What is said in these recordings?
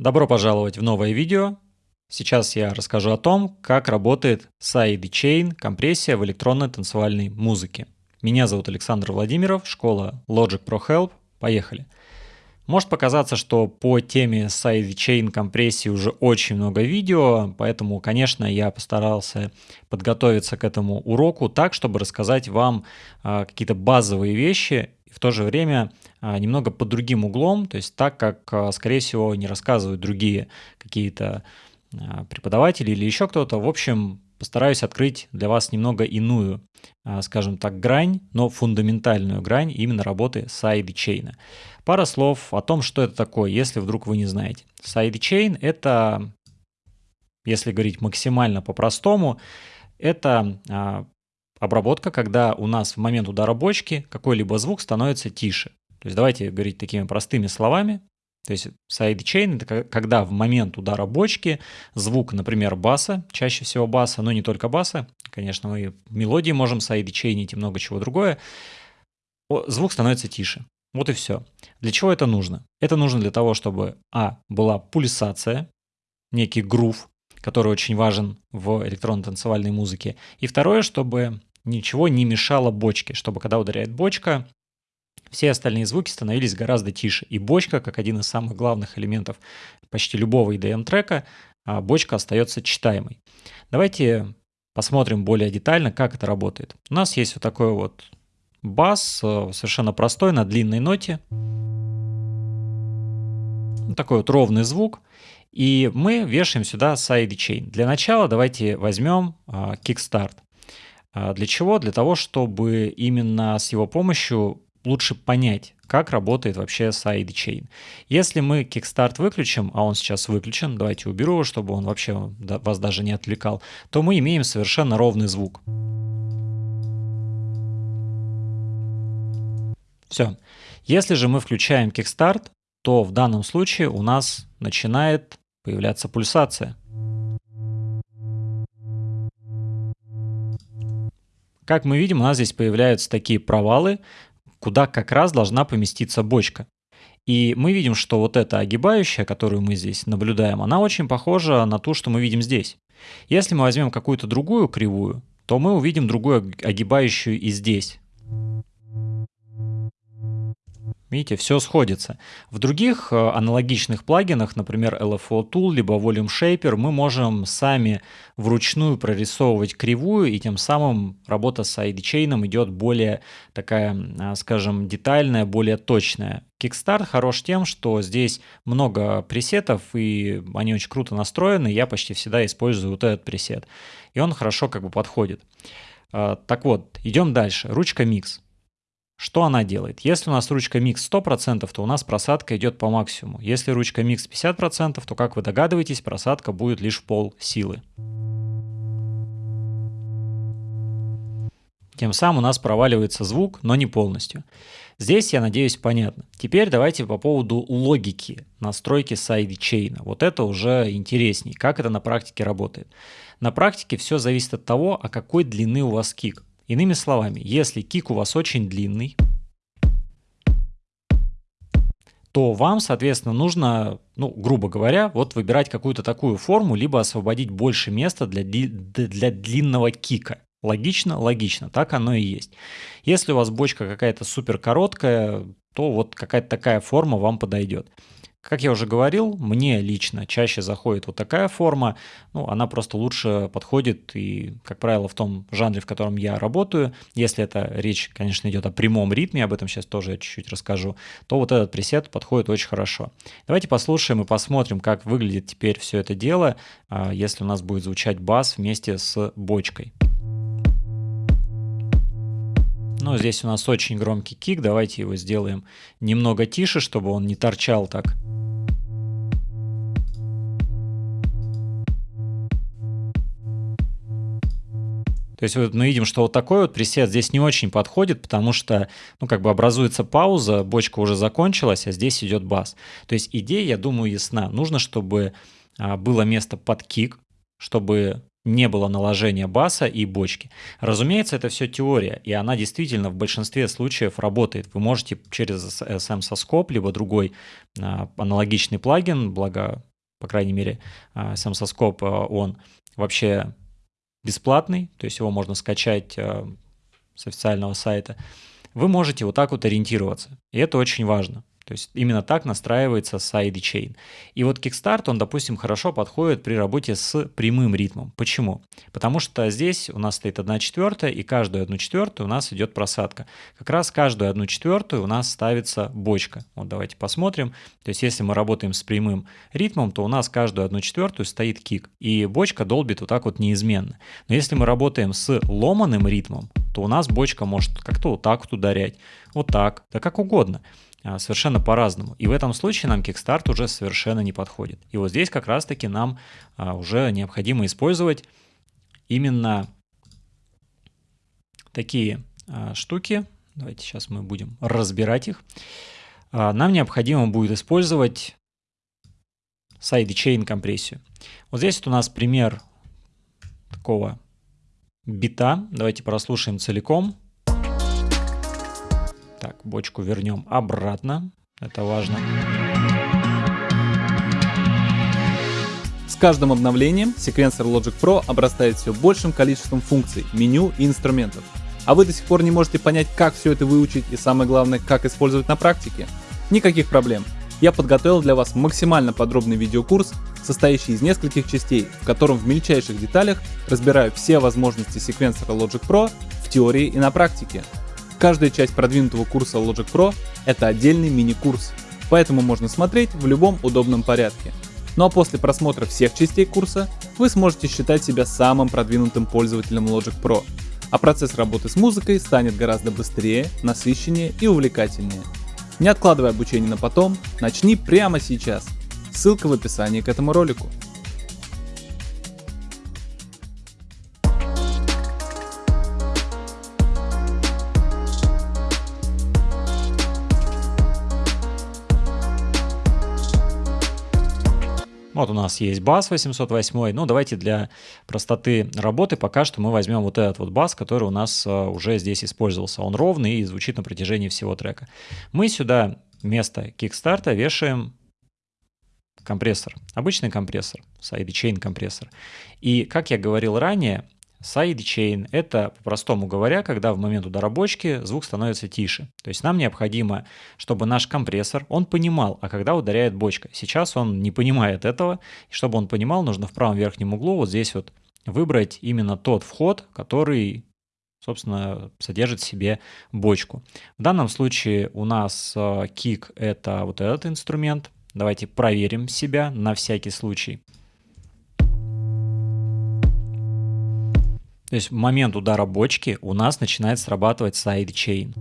Добро пожаловать в новое видео. Сейчас я расскажу о том, как работает sidechain компрессия в электронной танцевальной музыке. Меня зовут Александр Владимиров, школа Logic Pro Help. Поехали. Может показаться, что по теме sidechain компрессии уже очень много видео, поэтому, конечно, я постарался подготовиться к этому уроку так, чтобы рассказать вам а, какие-то базовые вещи и в то же время а, немного под другим углом, то есть так, как, а, скорее всего, не рассказывают другие какие-то а, преподаватели или еще кто-то. В общем, постараюсь открыть для вас немного иную, скажем так, грань, но фундаментальную грань именно работы sidechain а. Пара слов о том, что это такое, если вдруг вы не знаете. Sidechain — это, если говорить максимально по-простому, это обработка, когда у нас в момент удара бочки какой-либо звук становится тише. То есть давайте говорить такими простыми словами. То есть sidechain — это когда в момент удара бочки звук, например, баса, чаще всего баса, но не только баса, конечно, мы мелодии можем sidechain ить и много чего другое, звук становится тише. Вот и все. Для чего это нужно? Это нужно для того, чтобы, а, была пульсация, некий грув, который очень важен в электронно-танцевальной музыке, и второе, чтобы ничего не мешало бочке, чтобы когда ударяет бочка, все остальные звуки становились гораздо тише. И бочка, как один из самых главных элементов почти любого EDM-трека, а, бочка остается читаемой. Давайте посмотрим более детально, как это работает. У нас есть вот такой вот бас, э, совершенно простой, на длинной ноте. Такой вот ровный звук. И мы вешаем сюда sidechain. Для начала давайте возьмем. А, для чего? Для того, чтобы именно с его помощью лучше понять, как работает вообще sidechain. Если мы Kickstart выключим, а он сейчас выключен, давайте уберу его, чтобы он вообще вас даже не отвлекал, то мы имеем совершенно ровный звук. Все. Если же мы включаем Kickstart, то в данном случае у нас начинает появляться пульсация. Как мы видим, у нас здесь появляются такие провалы, куда как раз должна поместиться бочка. И мы видим, что вот эта огибающая, которую мы здесь наблюдаем, она очень похожа на ту, что мы видим здесь. Если мы возьмем какую-то другую кривую, то мы увидим другую огибающую и здесь. Видите, все сходится. В других э, аналогичных плагинах, например, LFO Tool, либо Volume Shaper, мы можем сами вручную прорисовывать кривую, и тем самым работа с сайдчейном идет более такая, а, скажем, детальная, более точная. Kickstart хорош тем, что здесь много пресетов, и они очень круто настроены. Я почти всегда использую вот этот пресет. И он хорошо как бы подходит. А, так вот, идем дальше. Ручка Mix. Что она делает? Если у нас ручка микс 100%, то у нас просадка идет по максимуму. Если ручка микс 50%, то, как вы догадываетесь, просадка будет лишь в пол силы. Тем самым у нас проваливается звук, но не полностью. Здесь, я надеюсь, понятно. Теперь давайте по поводу логики настройки sidechain а. Вот это уже интересней, как это на практике работает. На практике все зависит от того, а какой длины у вас кик. Иными словами, если кик у вас очень длинный, то вам, соответственно, нужно, ну, грубо говоря, вот выбирать какую-то такую форму, либо освободить больше места для, для длинного кика. Логично? Логично, так оно и есть. Если у вас бочка какая-то супер короткая, то вот какая-то такая форма вам подойдет. Как я уже говорил, мне лично чаще заходит вот такая форма, ну, она просто лучше подходит и, как правило, в том жанре, в котором я работаю, если это речь, конечно, идет о прямом ритме, об этом сейчас тоже чуть-чуть расскажу, то вот этот пресет подходит очень хорошо. Давайте послушаем и посмотрим, как выглядит теперь все это дело, а, если у нас будет звучать бас вместе с бочкой. Ну, здесь у нас очень громкий кик, давайте его сделаем немного тише, чтобы он не торчал так. То есть вот мы видим, что вот такой вот пресет здесь не очень подходит, потому что, ну, как бы образуется пауза, бочка уже закончилась, а здесь идет бас. То есть идея, я думаю, ясна. Нужно, чтобы а, было место под кик, чтобы не было наложения баса и бочки. Разумеется, это все теория, и она действительно в большинстве случаев работает. Вы можете через SM Soskop, либо другой а, аналогичный плагин, благо по крайней мере, соскоп, а, он вообще бесплатный, то есть его можно скачать а, с официального сайта, вы можете вот так вот ориентироваться. И это очень важно. То есть именно так настраивается sidechain. И вот Kickstart, он, допустим, хорошо подходит при работе с прямым ритмом. Почему? Потому что здесь у нас стоит 1 четвертая, и каждую 1 четвертую у нас идет просадка. Как раз каждую 1 четвертую у нас ставится бочка. Вот давайте посмотрим. То есть если мы работаем с прямым ритмом, то у нас каждую 1 четвертую стоит кик. И бочка долбит вот так вот неизменно. Но если мы работаем с ломаным ритмом, то у нас бочка может как-то вот так вот ударять, вот так, да как угодно. А, совершенно по-разному. И в этом случае нам Kickstart уже совершенно не подходит. И вот здесь как раз-таки нам а, уже необходимо использовать именно такие а, штуки. Давайте сейчас мы будем разбирать их. Нам необходимо будет использовать sidechain компрессию. Вот здесь вот у нас пример такого бита. Давайте прослушаем целиком. Так, бочку вернем обратно. Это важно. С каждым обновлением секвенсор Logic Pro обрастает все большим количеством функций, меню и инструментов. А вы до сих пор не можете понять, как все это выучить и самое главное, как использовать на практике? Никаких проблем. Я подготовил для вас максимально подробный видеокурс, состоящий из нескольких частей, в котором в мельчайших деталях разбираю все возможности секвенсора Logic Pro в теории и на практике. Каждая часть продвинутого курса Logic Pro — это отдельный мини-курс, поэтому можно смотреть в любом удобном порядке. Ну а после просмотра всех частей курса вы сможете считать себя самым продвинутым пользователем Logic Pro, а процесс работы с музыкой станет гораздо быстрее, насыщеннее и увлекательнее. Не откладывай обучение на потом, начни прямо сейчас. Ссылка в описании к этому ролику. У нас есть бас 808. Ну, давайте для простоты работы пока что мы возьмем вот этот вот бас, который у нас э, уже здесь использовался. Он ровный и звучит на протяжении всего трека. Мы сюда вместо кикстарта вешаем компрессор. Обычный компрессор, sidechain компрессор. И, как я говорил ранее, Sidechain — это, по-простому говоря, когда в момент удара бочки звук становится тише. То есть нам необходимо, чтобы наш компрессор, он понимал, а когда ударяет бочка. Сейчас он не понимает этого, и чтобы он понимал, нужно в правом верхнем углу вот здесь вот выбрать именно тот вход, который собственно, содержит в себе бочку. В данном случае у нас kick — это вот этот инструмент. Давайте проверим себя на всякий случай. То есть в момент удара бочки у нас начинает срабатывать sidechain.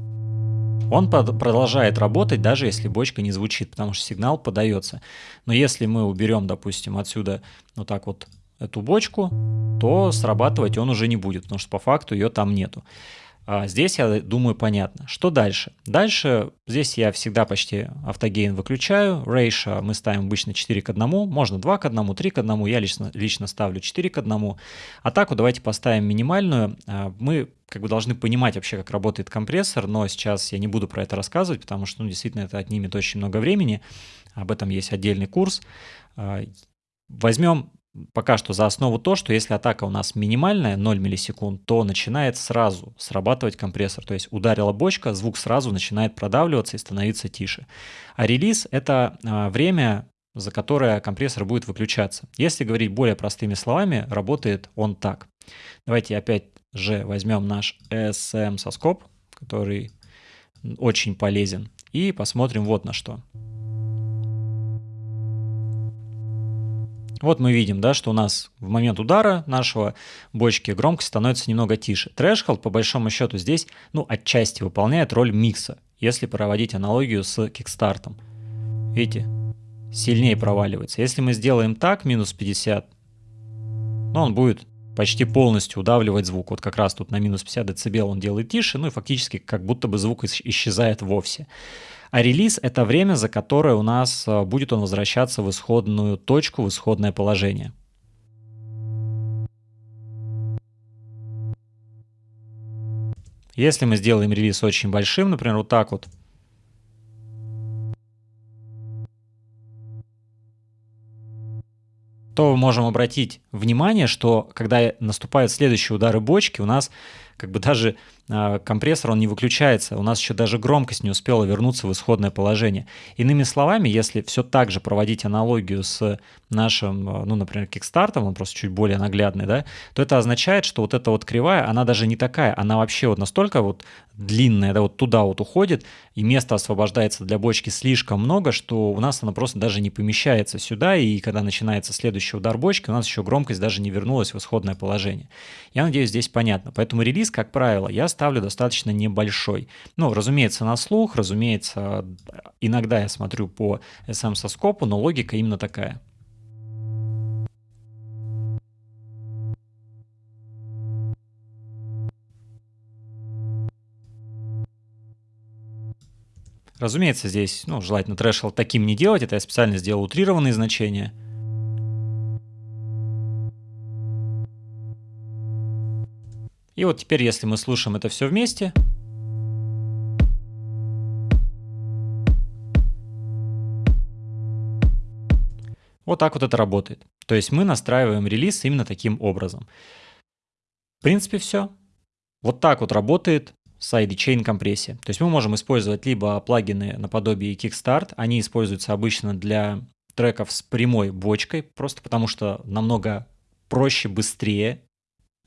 Он продолжает работать, даже если бочка не звучит, потому что сигнал подается. Но если мы уберем, допустим, отсюда вот так вот эту бочку, то срабатывать он уже не будет, потому что по факту ее там нету. А здесь, я думаю, понятно. Что дальше? Дальше здесь я всегда почти автогейн выключаю. Ratio мы ставим обычно 4 к 1, можно 2 к 1, 3 к 1, я лично, лично ставлю 4 к 1. Атаку давайте поставим минимальную. А, мы как бы должны понимать вообще, как работает компрессор, но сейчас я не буду про это рассказывать, потому что ну, действительно это отнимет очень много времени. Об этом есть отдельный курс. А, возьмем пока что за основу то, что если атака у нас минимальная, 0 миллисекунд, то начинает сразу срабатывать компрессор. То есть ударила бочка, звук сразу начинает продавливаться и становиться тише. А релиз — это а, время, за которое компрессор будет выключаться. Если говорить более простыми словами, работает он так. Давайте опять же возьмем наш SM соскоп, который очень полезен, и посмотрим вот на что. Вот мы видим, да, что у нас в момент удара нашего бочки громкость становится немного тише. Threshold, по большому счету, здесь, ну, отчасти выполняет роль микса, если проводить аналогию с Kickstart ом. Видите, сильнее проваливается. Если мы сделаем так, минус 50, ну, он будет почти полностью удавливать звук. Вот как раз тут на минус 50 дБ он делает тише, ну и фактически как будто бы звук исчезает вовсе. А релиз — это время, за которое у нас э, будет он возвращаться в исходную точку, в исходное положение. Если мы сделаем релиз очень большим, например, вот так вот, что мы можем обратить внимание, что когда наступают следующие удары бочки, у нас как бы даже э, компрессор, он не выключается, у нас еще даже громкость не успела вернуться в исходное положение. Иными словами, если все так же проводить аналогию с нашим, э, ну, например, кикстартом, он просто чуть более наглядный, да, то это означает, что вот эта вот кривая, она даже не такая, она вообще вот настолько вот длинная, да, вот туда вот уходит, и места освобождается для бочки слишком много, что у нас она просто даже не помещается сюда, и когда начинается следующий удар бочки, у нас еще громкость даже не вернулась в исходное положение. Я надеюсь, здесь понятно. Поэтому релиз, как правило, я ставлю достаточно небольшой. Ну, разумеется, на слух, разумеется, иногда я смотрю по SM-соскопу, но логика именно такая. Разумеется, здесь ну, желательно трэшел таким не делать, это я специально сделал утрированные значения. И вот теперь, если мы слушаем это все вместе, Вот так вот это работает. То есть мы настраиваем релиз именно таким образом. В принципе, все. Вот так вот работает sidechain компрессия. То есть мы можем использовать либо плагины наподобие Kickstart, они используются обычно для треков с прямой бочкой, просто потому что намного проще, быстрее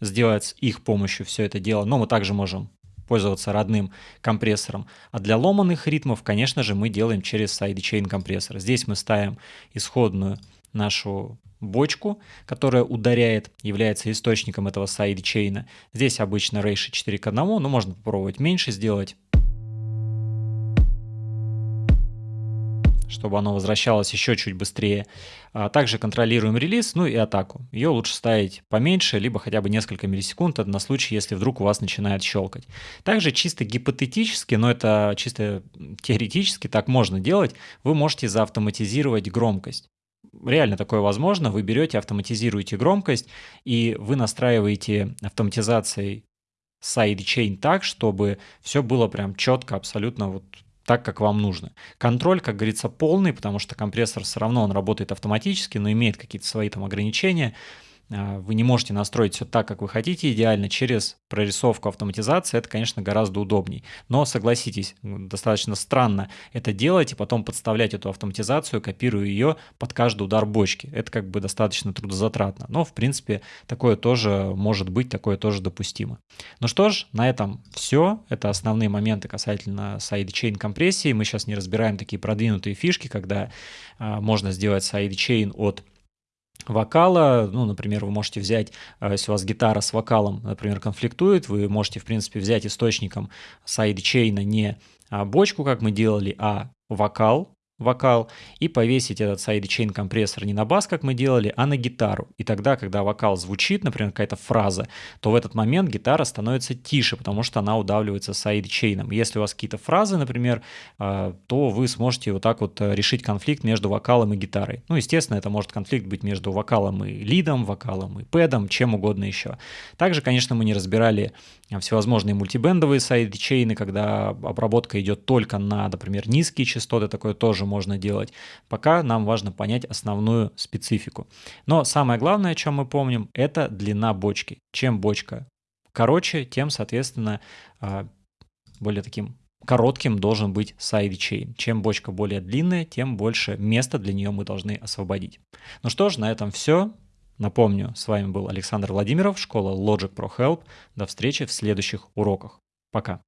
сделать с их помощью все это дело. Но мы также можем пользоваться родным компрессором. А для ломаных ритмов, конечно же, мы делаем через sidechain компрессор. Здесь мы ставим исходную нашу бочку, которая ударяет, является источником этого сайдчейна. Здесь обычно рейши 4 к 1, но можно попробовать меньше сделать. Чтобы оно возвращалось еще чуть быстрее. А также контролируем релиз, ну и атаку. Ее лучше ставить поменьше, либо хотя бы несколько миллисекунд, это на случай, если вдруг у вас начинает щелкать. Также чисто гипотетически, но это чисто теоретически так можно делать, вы можете заавтоматизировать громкость реально такое возможно. Вы берете, автоматизируете громкость, и вы настраиваете автоматизацией sidechain так, чтобы все было прям четко, абсолютно вот так, как вам нужно. Контроль, как говорится, полный, потому что компрессор все равно он работает автоматически, но имеет какие-то свои там ограничения. А, вы не можете настроить все так, как вы хотите, идеально через прорисовку автоматизации, это, конечно, гораздо удобней. Но согласитесь, достаточно странно это делать и потом подставлять эту автоматизацию, копируя ее под каждый удар бочки. Это как бы достаточно трудозатратно. Но, в принципе, такое тоже может быть, такое тоже допустимо. Ну что ж, на этом все. Это основные моменты касательно sidechain компрессии. Мы сейчас не разбираем такие продвинутые фишки, когда а, можно сделать sidechain от вокала, ну, например, вы можете взять, э, если у вас гитара с вокалом, например, конфликтует, вы можете, в принципе, взять источником sidechain а не а, бочку, как мы делали, а вокал, вокал и повесить этот sidechain компрессор не на бас, как мы делали, а на гитару. И тогда, когда вокал звучит, например, какая-то фраза, то в этот момент гитара становится тише, потому что она удавливается sidechain ом. Если у вас какие-то фразы, например, а, то вы сможете вот так вот э, решить конфликт между вокалом и гитарой. Ну, естественно, это может конфликт быть между вокалом и lead ом, вокалом и pad ом, чем угодно еще. Также, конечно, мы не разбирали всевозможные multiband овые sidechain ы, когда обработка идет только на, например, низкие частоты, такое тоже можно делать. Пока нам важно понять основную специфику. Но самое главное, о чем мы помним, это длина бочки. Чем бочка короче, тем, соответственно, а, более таким коротким должен быть sidechain. Чем бочка более длинная, тем больше места для нее мы должны освободить. Ну что ж, на этом все. Напомню, с вами был Александр Владимиров, школа Logic Pro Help. До встречи в следующих уроках. Пока.